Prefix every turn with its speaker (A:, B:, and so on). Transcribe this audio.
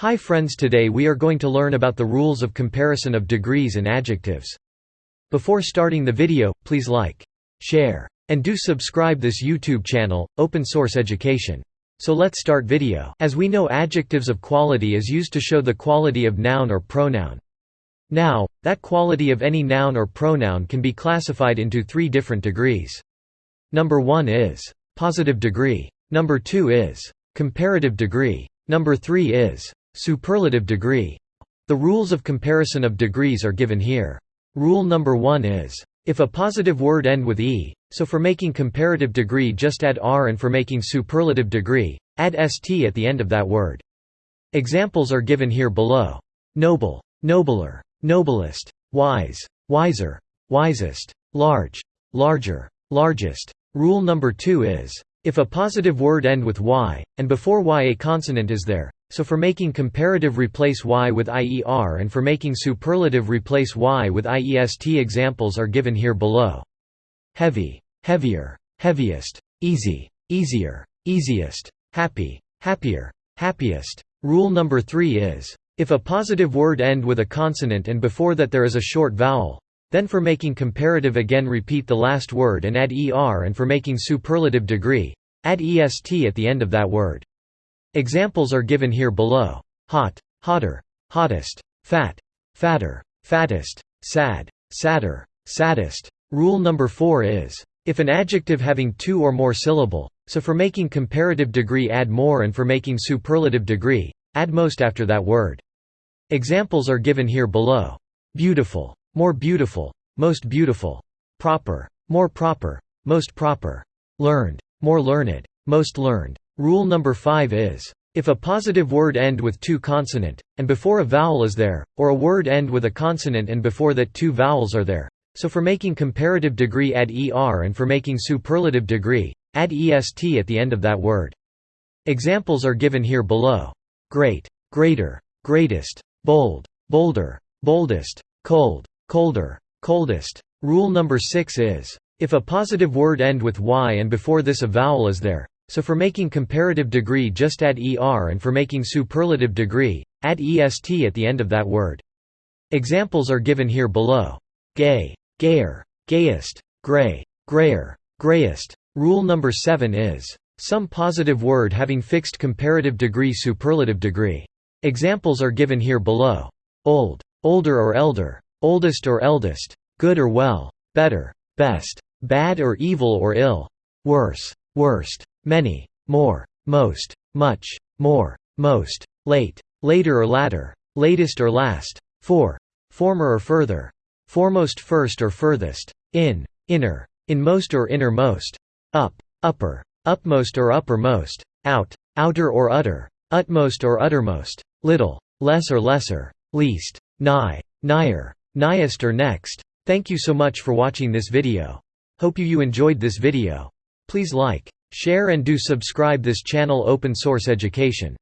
A: Hi friends today we are going to learn about the rules of comparison of degrees and adjectives. Before starting the video, please like, share, and do subscribe this YouTube channel, Open Source Education. So let's start video. As we know adjectives of quality is used to show the quality of noun or pronoun. Now, that quality of any noun or pronoun can be classified into three different degrees. Number 1 is positive degree. Number 2 is comparative degree. Number 3 is superlative degree. The rules of comparison of degrees are given here. Rule number 1 is if a positive word end with e, so for making comparative degree just add r and for making superlative degree, add st at the end of that word. Examples are given here below. Noble, nobler, noblest, wise, wiser, wisest, large, larger, largest. Rule number 2 is if a positive word end with y, and before y a consonant is there, so for making comparative replace y with ier and for making superlative replace y with iest examples are given here below. Heavy, heavier, heaviest, easy, easier, easiest, happy, happier, happiest. Rule number 3 is if a positive word end with a consonant and before that there is a short vowel, then for making comparative again repeat the last word and add er and for making superlative degree, add est at the end of that word. Examples are given here below. Hot, hotter, hottest, fat, fatter, fattest, sad, sadder, saddest. Rule number 4 is, if an adjective having two or more syllable, so for making comparative degree add more and for making superlative degree, add most after that word. Examples are given here below. Beautiful, more beautiful, most beautiful, proper, more proper, most proper, learned, more learned, most learned. Rule number 5 is, if a positive word end with two consonant, and before a vowel is there, or a word end with a consonant and before that two vowels are there, so for making comparative degree add er and for making superlative degree, add est at the end of that word. Examples are given here below. Great, greater, greatest, bold, bolder, boldest, cold, colder, coldest. Rule number 6 is, if a positive word end with y and before this a vowel is there, so for making comparative degree just add er and for making superlative degree, add est at the end of that word. Examples are given here below. Gay, gayer, gayest, gray, grayer, grayest. Rule number 7 is, some positive word having fixed comparative degree superlative degree. Examples are given here below. Old, older or elder, oldest or eldest, good or well, better, best, bad or evil or ill, worse, worst, many, more, most, much, more, most, late, later or latter, latest or last, fore, former or further, foremost first or furthest, in, inner, inmost or innermost, up, upper, upmost or uppermost, out, outer or utter, utmost or uttermost, little, less or lesser, least, nigh, nigher, Niest or next. Thank you so much for watching this video. Hope you, you enjoyed this video. Please like, share and do subscribe this channel Open Source Education.